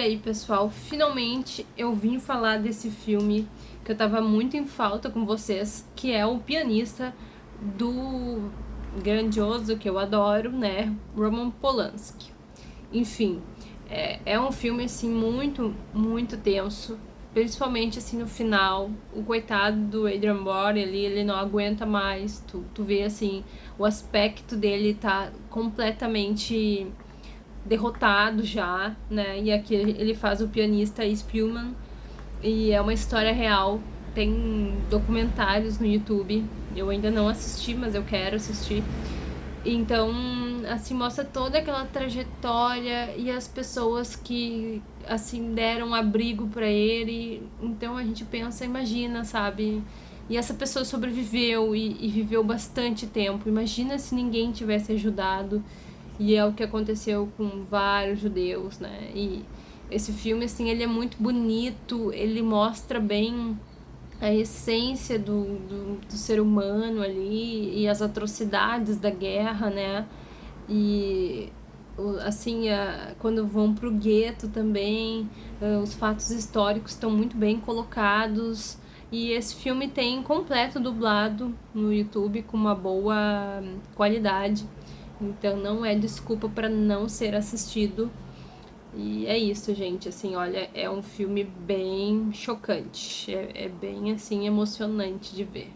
aí, pessoal, finalmente eu vim falar desse filme que eu tava muito em falta com vocês, que é o pianista do grandioso, que eu adoro, né, Roman Polanski. Enfim, é, é um filme, assim, muito, muito tenso, principalmente, assim, no final. O coitado do Adrian Brody ali, ele não aguenta mais, tu, tu vê, assim, o aspecto dele tá completamente derrotado já, né? E aqui ele faz o pianista Spielman e é uma história real. Tem documentários no YouTube. Eu ainda não assisti, mas eu quero assistir. Então, assim, mostra toda aquela trajetória e as pessoas que, assim, deram abrigo para ele. Então a gente pensa, imagina, sabe? E essa pessoa sobreviveu e, e viveu bastante tempo. Imagina se ninguém tivesse ajudado. E é o que aconteceu com vários judeus, né? E esse filme, assim, ele é muito bonito, ele mostra bem a essência do, do, do ser humano ali e as atrocidades da guerra, né? E assim, quando vão pro gueto também, uh, os fatos históricos estão muito bem colocados. E esse filme tem completo dublado no YouTube com uma boa qualidade. Então não é desculpa para não ser assistido. E é isso, gente, assim, olha, é um filme bem chocante, é, é bem, assim, emocionante de ver.